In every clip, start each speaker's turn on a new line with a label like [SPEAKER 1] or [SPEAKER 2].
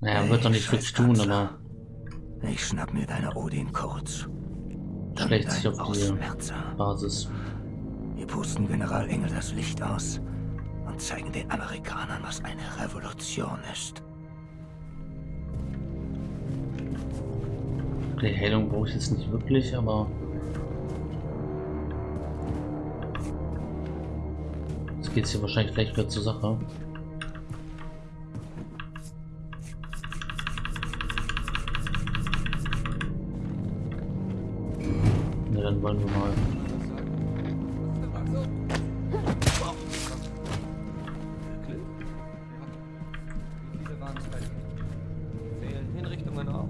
[SPEAKER 1] Naja, wird doch nicht wirklich tun, aber
[SPEAKER 2] Ich schnapp mir deine Odin kurz.
[SPEAKER 1] Schlägt sich auf die. Basis.
[SPEAKER 2] Wir pusten General Engel das Licht aus und zeigen den Amerikanern, was eine Revolution ist.
[SPEAKER 1] Die Heilung brauche ich jetzt nicht wirklich, aber jetzt geht es hier wahrscheinlich gleich wieder zur Sache.
[SPEAKER 3] Fehlen Hinrichtungen auch?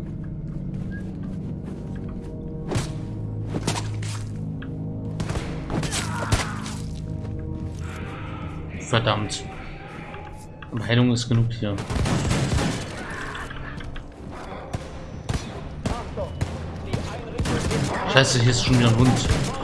[SPEAKER 1] Verdammt. Aber Heilung ist genug hier. Scheiße, hier ist schon wieder ein Hund.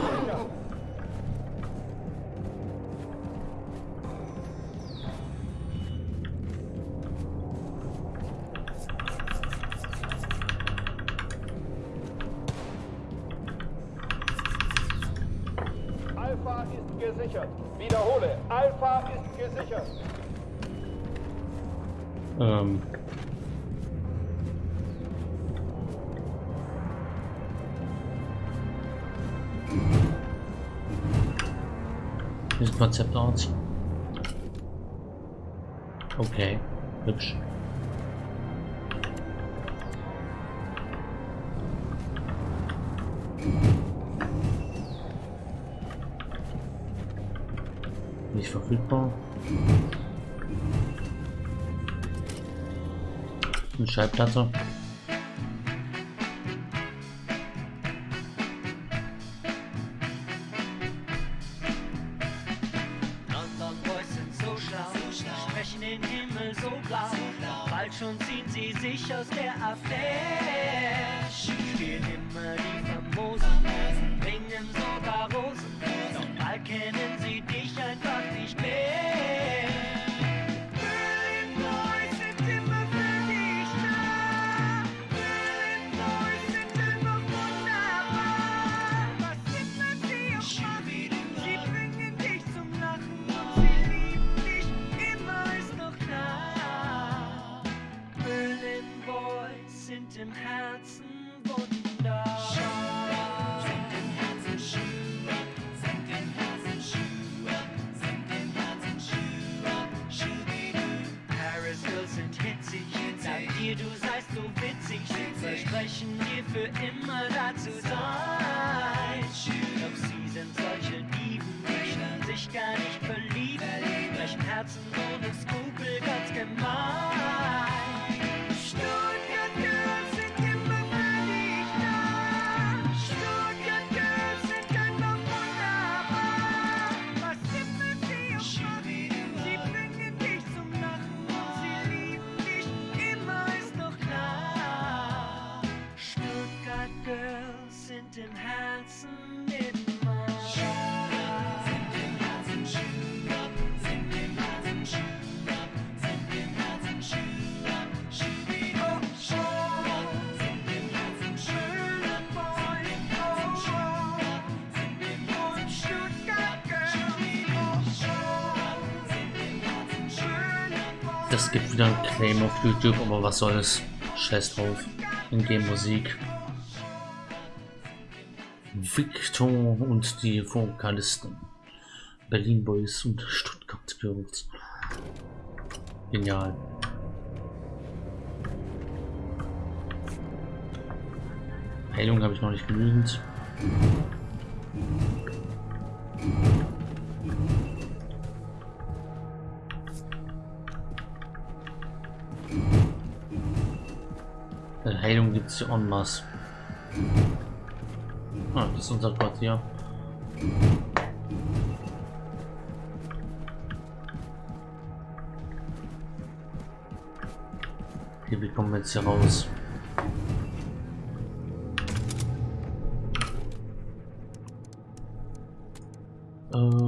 [SPEAKER 1] Schallplatte.
[SPEAKER 4] Du seist so witzig, versprechen dir für immer
[SPEAKER 1] wieder ein Claim auf YouTube, aber was soll's? Scheiß drauf. In-game Musik. Victor und die Vokalisten. Berlin Boys und Stuttgart Girls. Genial. Heilung habe ich noch nicht genügend. Äh, Heilung gibt es en masse. Ah, das ist unser Quartier. Okay, wir jetzt hier raus? Ähm...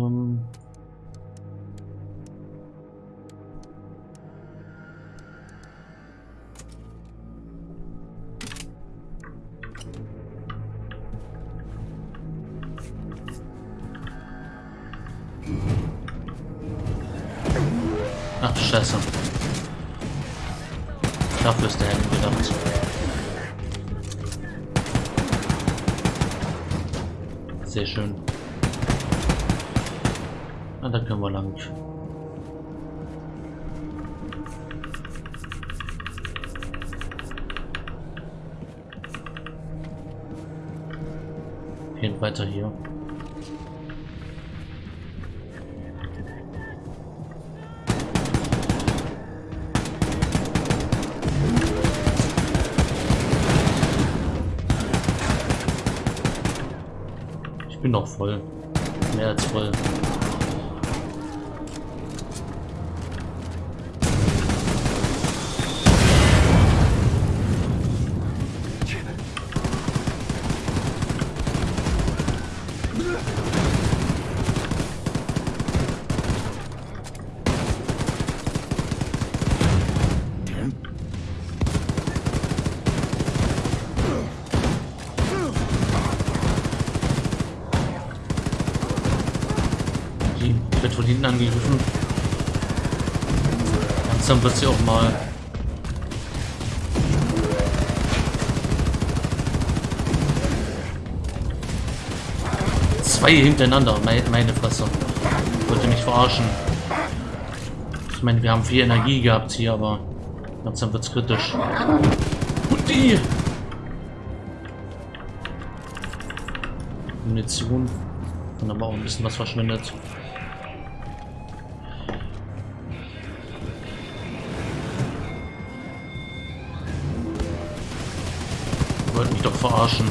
[SPEAKER 1] Ach du Scheiße. Dafür ist der Helm gedacht. Sehr schön. Ah, da können wir lang. Gehen weiter hier. Voll. Mehr als voll. Angegriffen. Langsam wird sie auch mal. Zwei hintereinander, meine, Fresse. Wollte mich verarschen. Ich meine, wir haben viel Energie gehabt hier, aber langsam wird's kritisch. Und die! Munition. Dann aber auch ein bisschen was verschwindet. Wollt mich doch verarschen.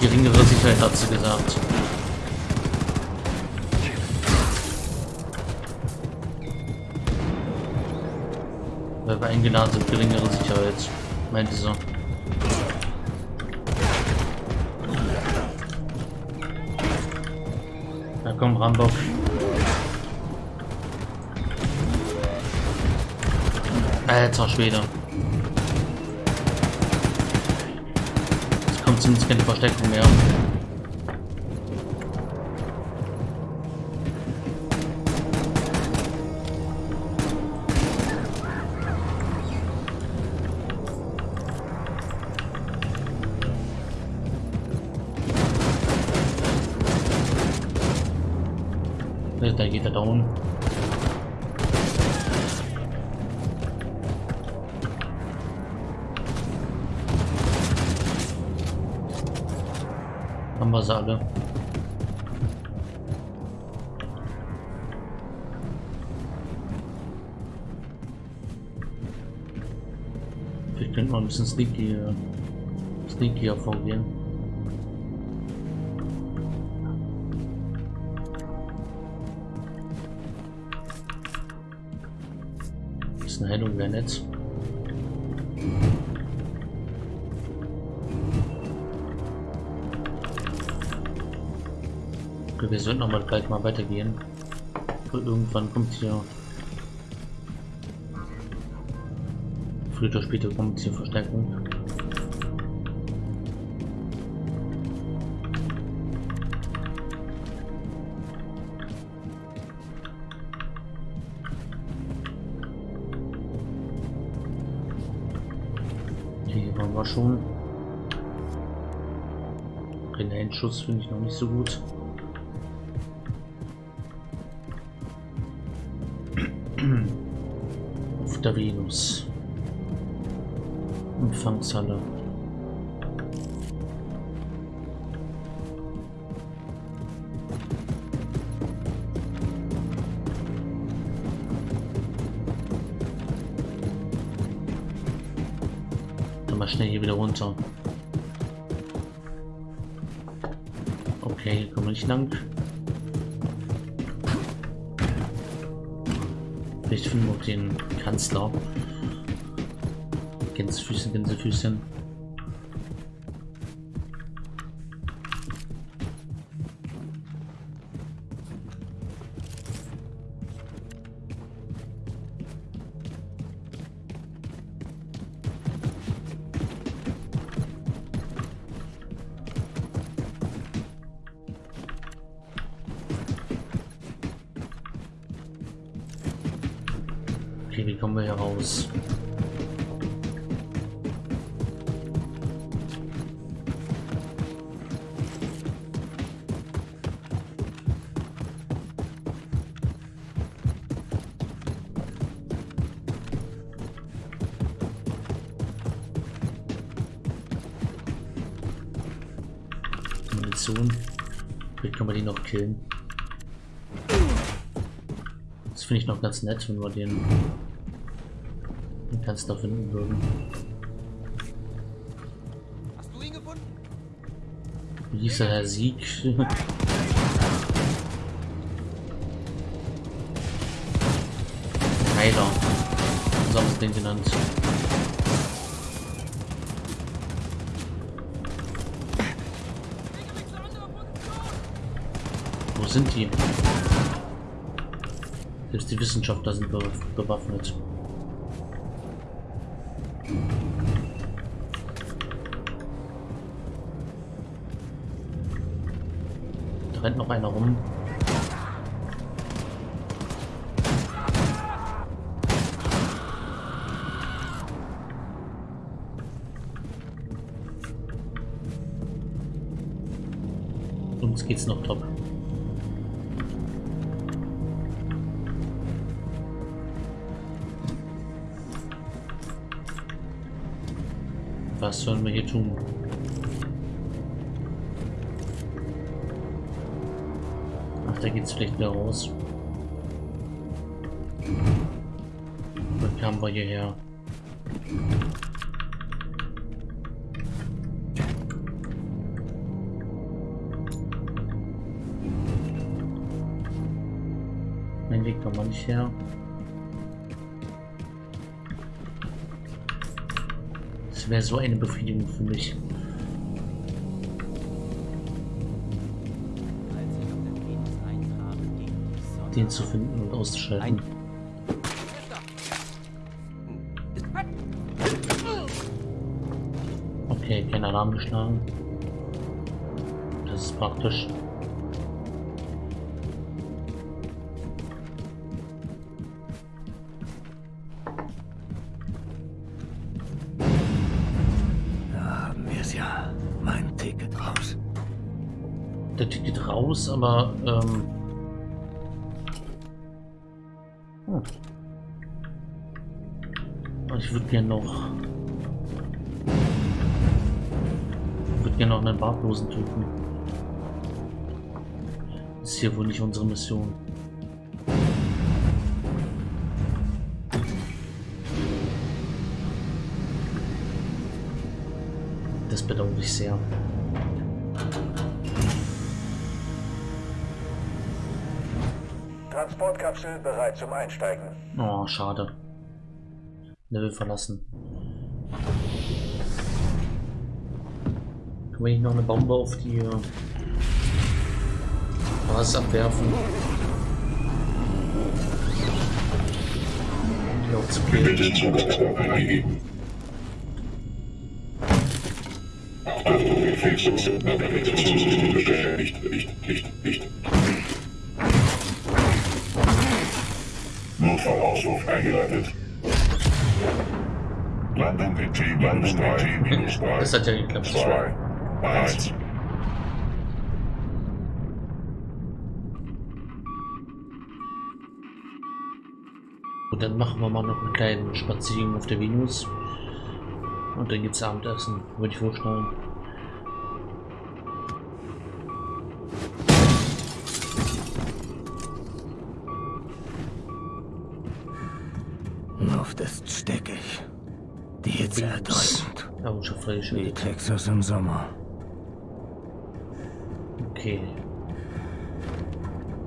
[SPEAKER 1] Geringere Sicherheit hat sie gesagt. Weil wir eingeladen sind, geringere Sicherheit. Meinte sie. Na komm, Rambock. Alter Schwede. Zumindest keine Versteckung mehr. Haben wir sie alle. Vielleicht könnten wir ein bisschen sneaky, sneakier vorgehen. Bisschen Heilung wäre nett. Wir sollten aber gleich mal weitergehen. Irgendwann kommt hier. Früher oder später kommt hier Verstärkung. Hier waren wir schon. Grenadenschuss finde ich noch nicht so gut. Der Venus. Empfangshalle. Dann mal schnell hier wieder runter. Okay, hier kommen wir nicht lang. Wir auch den Kanzler. Gänsefüßchen, Gänsefüßchen. Wie kommen wir hier raus? Munition. Vielleicht können wir die noch killen. Das finde ich noch ganz nett, wenn wir den, Kanzler finden würden.
[SPEAKER 3] Hast du ihn gefunden?
[SPEAKER 1] Wie hieß der Herr Sieg? Heiler. So haben wir den genannt. Wo sind die? Selbst die Wissenschaftler sind be bewaffnet. Da rennt noch einer rum. Uns geht's noch top. Was sollen wir hier tun? Geht's vielleicht wieder raus. Dann kamen wir hierher. Mein Weg kann man nicht her. Das wäre so eine Befriedigung für mich. Den zu finden und auszuschalten. Okay, kein Alarm geschlagen. Das ist praktisch.
[SPEAKER 2] Da haben
[SPEAKER 1] Hm. Ich würde gerne noch. Ich würde gerne noch einen Bartlosen töten. Das ist hier wohl nicht unsere Mission. Das bedauere ich sehr.
[SPEAKER 5] Transportkapsel bereit zum Einsteigen.
[SPEAKER 1] Oh, schade. Level verlassen. Können wir hier noch eine Bombe auf die äh, Basis abwerfen? Um die auch zu
[SPEAKER 5] Notfallausruf eingeleitet. Landung in T-3. minus drei,
[SPEAKER 1] Das hat ja geklappt.
[SPEAKER 5] zwei, eins.
[SPEAKER 1] Und dann machen wir mal noch einen kleinen Spaziergang auf der Venus. Und dann gibt's Abendessen, würde ich vorstellen. Errungenschaft
[SPEAKER 2] Wie. Texas im Sommer.
[SPEAKER 1] Okay.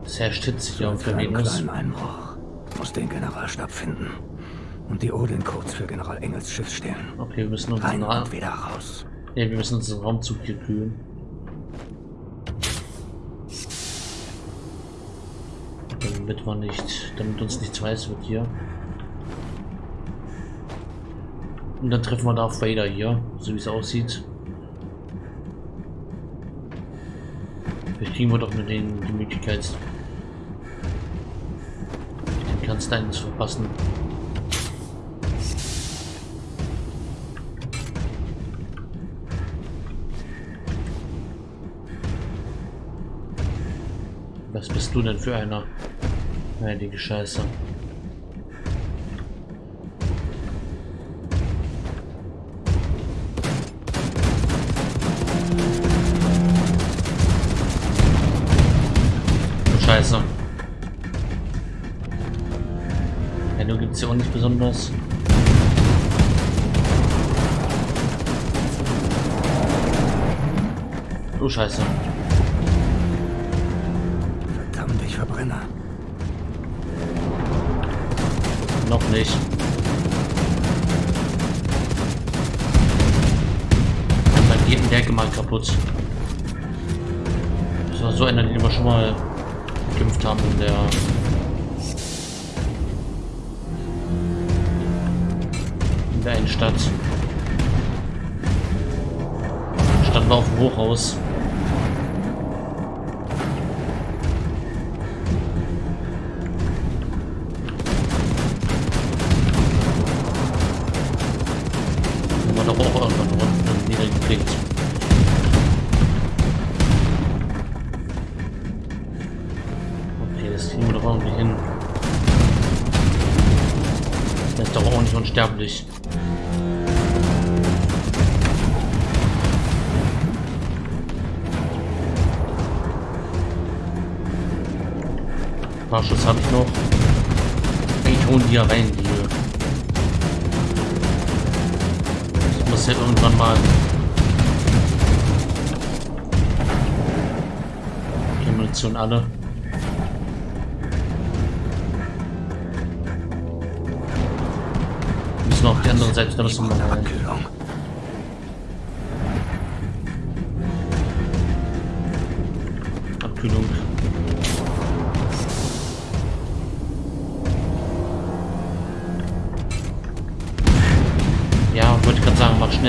[SPEAKER 1] Es herrscht Hitze hier auf
[SPEAKER 2] Für
[SPEAKER 1] der Venus.
[SPEAKER 2] Einbruch. Muss den Generalstab finden. Und die Odin-Codes für General Engels Schiff stehlen.
[SPEAKER 1] Okay, wir müssen unseren,
[SPEAKER 2] Rein
[SPEAKER 1] Ra
[SPEAKER 2] wieder raus.
[SPEAKER 1] ja, wir müssen unseren Raumzug hier kühlen. Damit wir nicht, damit uns nichts weiß wird hier. Und dann treffen wir da auf Vader hier, so wie es aussieht. Vielleicht kriegen wir doch mit denen die Möglichkeit, den Kanzleien zu verpassen. Was bist du denn für einer? Heilige Scheiße. Scheiße. Ja, du gibt's ja auch nicht besonders. Oh Scheiße.
[SPEAKER 2] Verdammt, ich verbrenne.
[SPEAKER 1] Noch nicht. Dann geht ein Werke mal kaputt. Das war so einer, den wir schon mal gekämpft haben in der in der einen Stadt. Standen wir auf dem Hochhaus. Die ja rein, die. Ich muss ja irgendwann mal. Die Munition alle. Müssen wir auf die andere Seite, da müssen wir mal rein.
[SPEAKER 2] Abkühlung.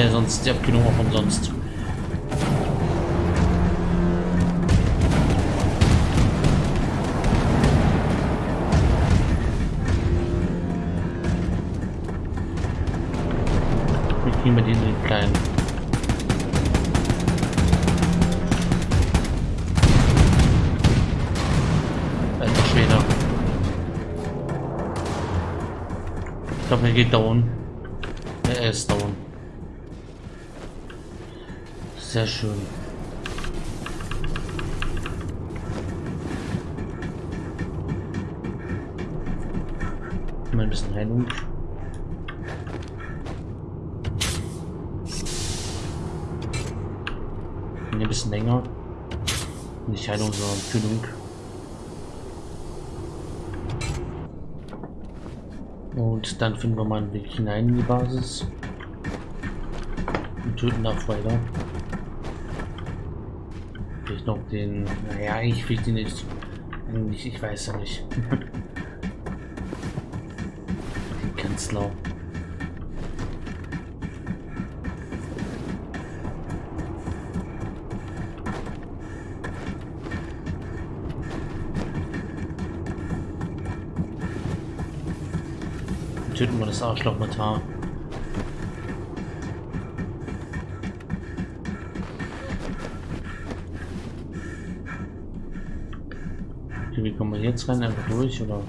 [SPEAKER 1] Mach schnell, sonst die Abkühlung auch umsonst. Wie kriegen wir den in den kleinen? Alter Schwede. Ich glaube, er geht down. Ja, er ist down. Sehr schön. Mal ein bisschen Heilung. Ein bisschen länger. Nicht Heilung, sondern Kühlung. Und dann finden wir mal einen Weg hinein in die Basis. Und töten da weiter. Vielleicht noch den. Naja, eigentlich will ich den nicht. Eigentlich, ich weiß ja nicht. den Kanzler. Töten wir das Arschloch mit Haar. Wir jetzt rein? Einfach durch oder?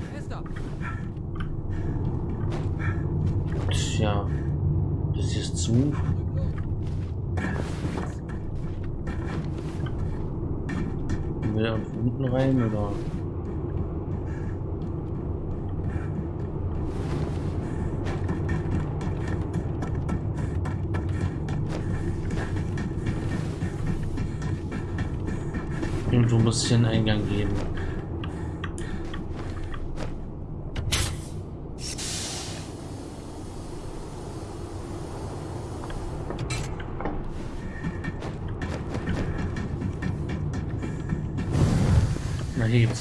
[SPEAKER 1] Tja, das ist zu. Kommen wir da unten rein oder? Irgendwo muss es hier einen Eingang geben.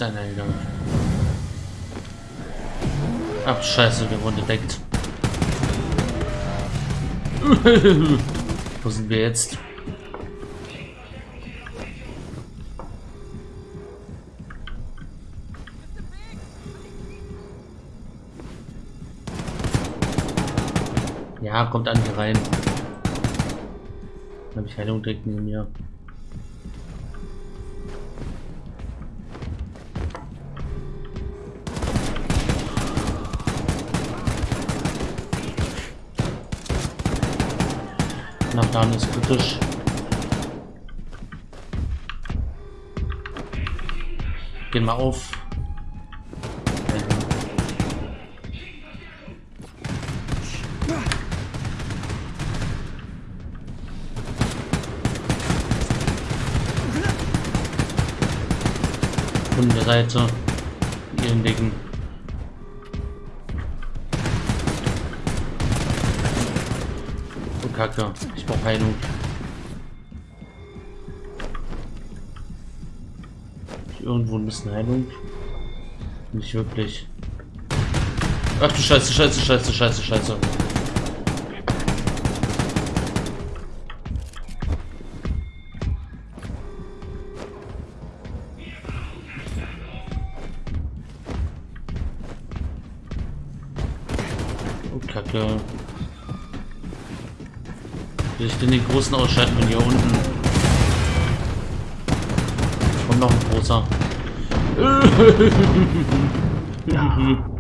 [SPEAKER 1] Einen Eingang. Ach, scheiße, wir wurden entdeckt. Wo sind wir jetzt? Ja, kommt an hier rein. Habe ich Heilung direkt neben mir. Nachladen ist kritisch. Gehen wir auf. Von der Seite. Ihren Dicken. Kacke. Ich brauche Heilung. Irgendwo ein bisschen Heilung. Nicht wirklich. Ach du Scheiße, Scheiße, Scheiße, Scheiße, Scheiße. Großen wenn hier unten Kommt noch ein großer.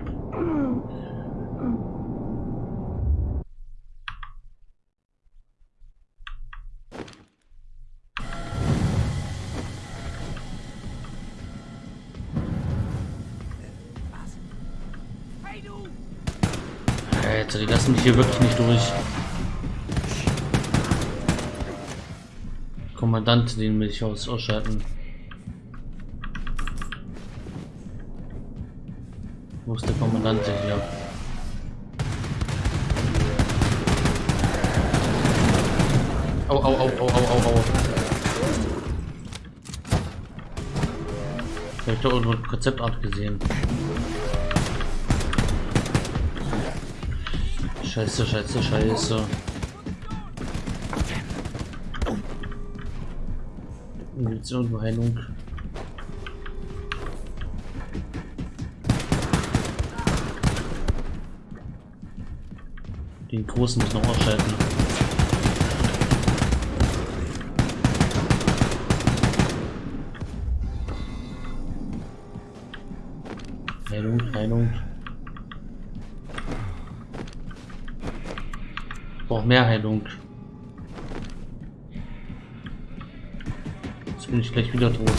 [SPEAKER 1] Alter, die lassen mich hier wirklich nicht durch. Kommandant, den will ich aus ausschalten. Wo ist der Kommandant hier? Au, au, au, au, au, au, au. Ich habe da irgendwo eine Konzeptart gesehen. Scheiße, scheiße, scheiße. Es irgendwo Heilung? Den großen muss noch ausschalten. Heilung, Heilung. Ich brauche mehr Heilung. Bin ich gleich wieder tot.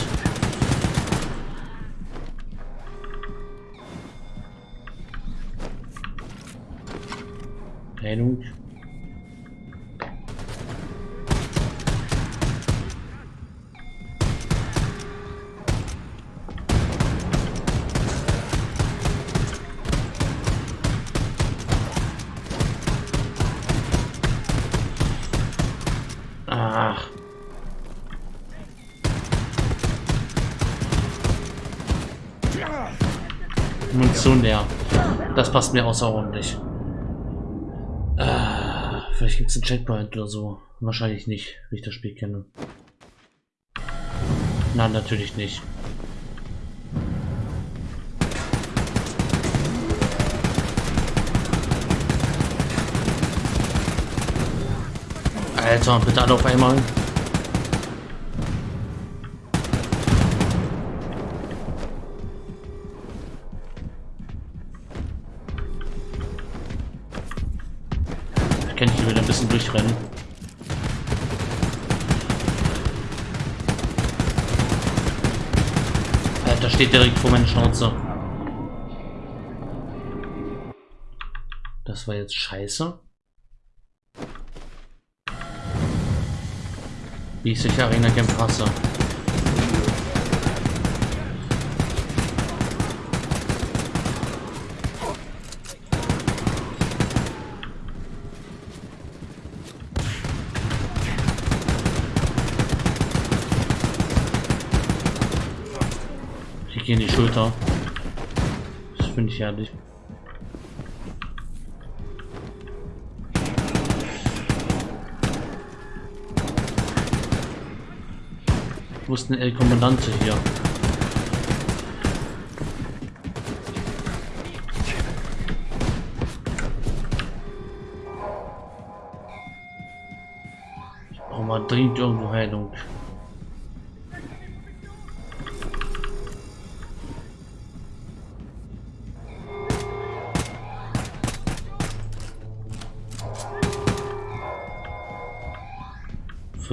[SPEAKER 1] Ach. Passt mir außerordentlich. Ah, vielleicht gibt es einen Checkpoint oder so. Wahrscheinlich nicht, wie ich das Spiel kenne. Nein, natürlich nicht. Alter, bitte alle auf einmal. Steht direkt vor meiner Schnauze. Das war jetzt scheiße. Wie ich sich Arena Camp hasse. Schulter. Das finde ich herrlich. Wo ist denn El Kommandante hier? Ich brauche mal dringend irgendwo Heilung.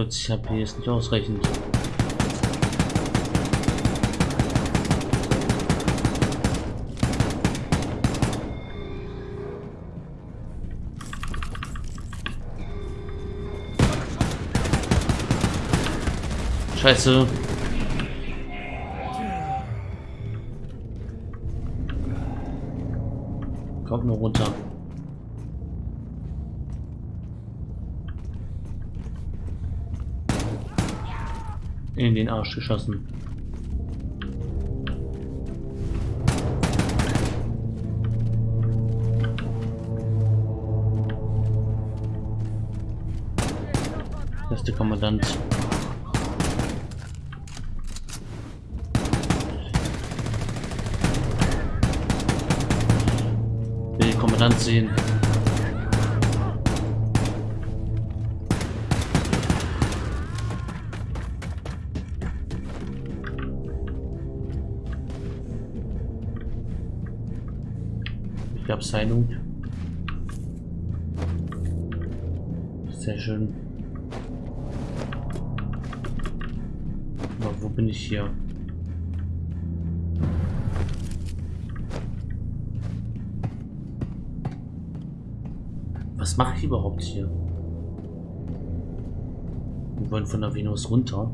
[SPEAKER 1] 40 HP ist nicht ausreichend. Scheiße. Kommt nur runter. In den Arsch geschossen. Das ist der Kommandant. Will den Kommandant sehen. Abseilung. Sehr schön. Aber wo bin ich hier? Was mache ich überhaupt hier? Wir wollen von der Venus runter.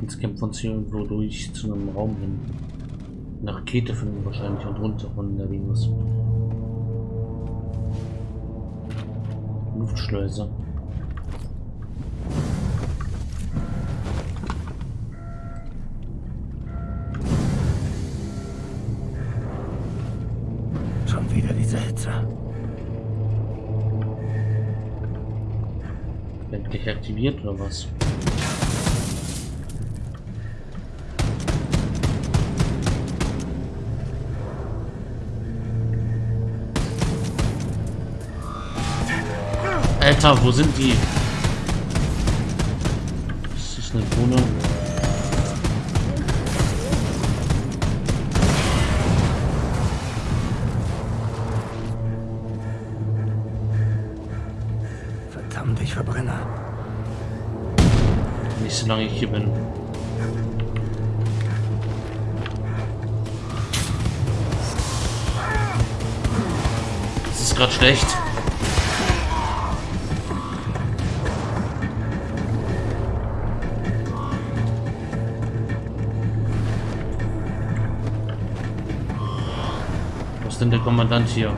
[SPEAKER 1] Jetzt kämpfen wir uns hier irgendwo durch zu einem Raum hin. Eine Rakete finden wahrscheinlich und runter von der Venus. Luftschleuse.
[SPEAKER 2] Schon wieder diese Hitze.
[SPEAKER 1] Endlich aktiviert oder was? Alter, wo sind die? Das ist eine Drohne.
[SPEAKER 2] Verdammt, ich verbrenne.
[SPEAKER 1] Nicht solange ich hier bin. Das ist gerade schlecht. Ist denn der Kommandant hier?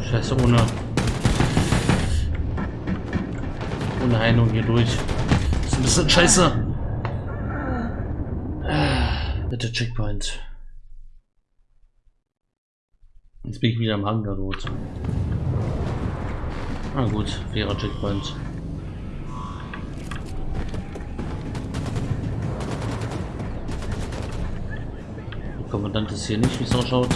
[SPEAKER 1] Scheiße, ohne. Ohne Heilung hier durch. Das ist ein bisschen scheiße. Bitte Checkpoint. Jetzt bin ich wieder am Hangar dort. Ah gut, fairer Checkpoint. Kommandant ist hier nicht, wie es ausschaut.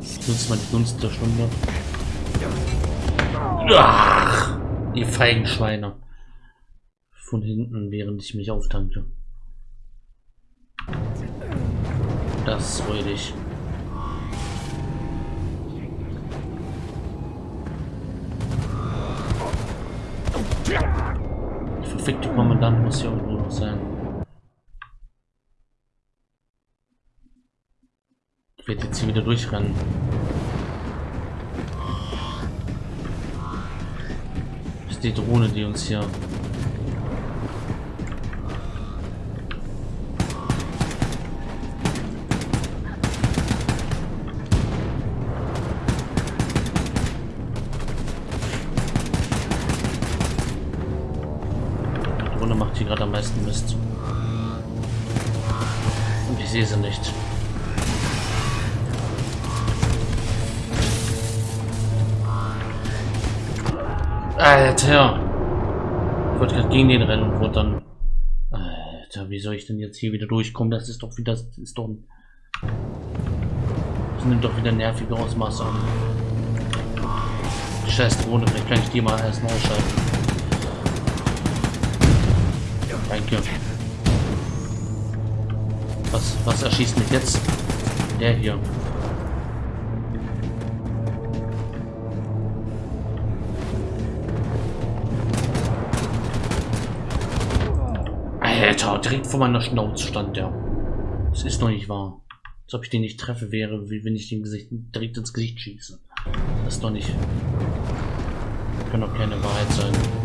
[SPEAKER 1] Ich nutze mal die Gunst der Stunde. Ach, ihr feigen Schweine. Von hinten, während ich mich auftanke. Das ist Kommandant muss hier irgendwo noch sein. Ich werde jetzt hier wieder durchrennen. Das ist die Drohne, die uns hier... Drohne macht hier gerade am meisten Mist. Und ich sehe sie nicht. Alter! Ich wollte gerade gegen den rennen und wurde dann. Alter, wie soll ich denn jetzt hier wieder durchkommen? Das ist doch wieder. Das ist doch. Das nimmt doch wieder nervige Ausmaße an. Scheiß Drohne, vielleicht kann ich die mal erstmal ausschalten. Danke. Was, was erschießt mich jetzt? Der hier. Alter, direkt vor meiner Schnauze stand der. Das ist noch nicht wahr. Als ob ich den nicht treffe wäre, wie wenn ich den Gesicht, direkt ins Gesicht schieße. Das ist doch nicht. Kann doch keine Wahrheit sein.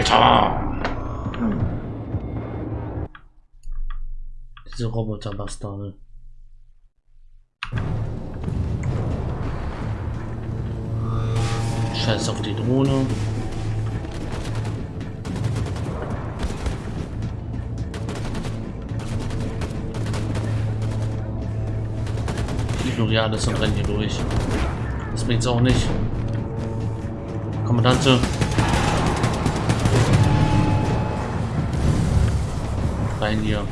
[SPEAKER 1] Alter! Diese Roboterbastarde. Scheiß auf die Drohne. Ignoriere alles und renne hier durch. Das bringt's auch nicht. Kommandante. Rein hier.